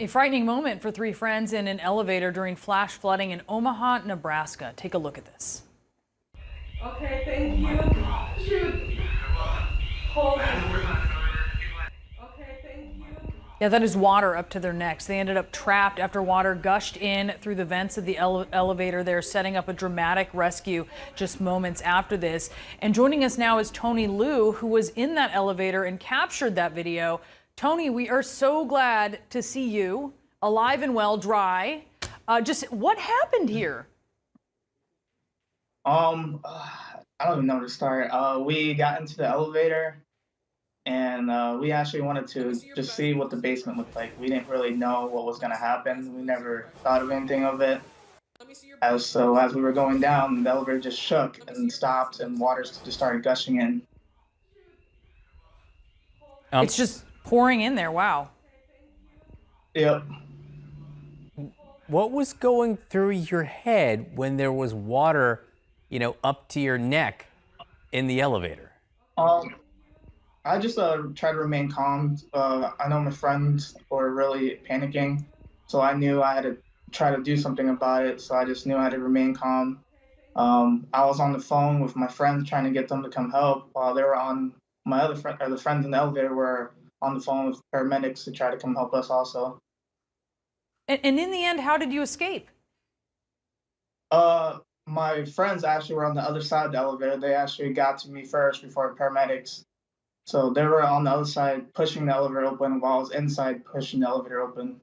A frightening moment for three friends in an elevator during flash flooding in Omaha, Nebraska. Take a look at this. Okay, thank you. Shoot. Hold it. Okay, thank you. Yeah, that is water up to their necks. They ended up trapped after water gushed in through the vents of the ele elevator. They're setting up a dramatic rescue just moments after this. And joining us now is Tony Liu, who was in that elevator and captured that video. Tony, we are so glad to see you alive and well, dry. Uh, just what happened here? Um, uh, I don't even know where to start. Uh, we got into the elevator, and uh, we actually wanted to just see what the basement looked like. We didn't really know what was gonna happen. We never thought of anything of it. As so, as we were going down, the elevator just shook and stopped, and water just started gushing in. Um, It's just pouring in there. Wow. Yep. what was going through your head when there was water, you know, up to your neck in the elevator? Um, I just uh try to remain calm. Uh, I know my friends were really panicking, so I knew I had to try to do something about it. So I just knew I had to remain calm. Um, I was on the phone with my friends trying to get them to come help, while they were on my other friend or the friends in the elevator were on the phone with paramedics to try to come help us also. And, and in the end, how did you escape? Uh, my friends actually were on the other side of the elevator. They actually got to me first before paramedics. So they were on the other side pushing the elevator open while I was inside pushing the elevator open.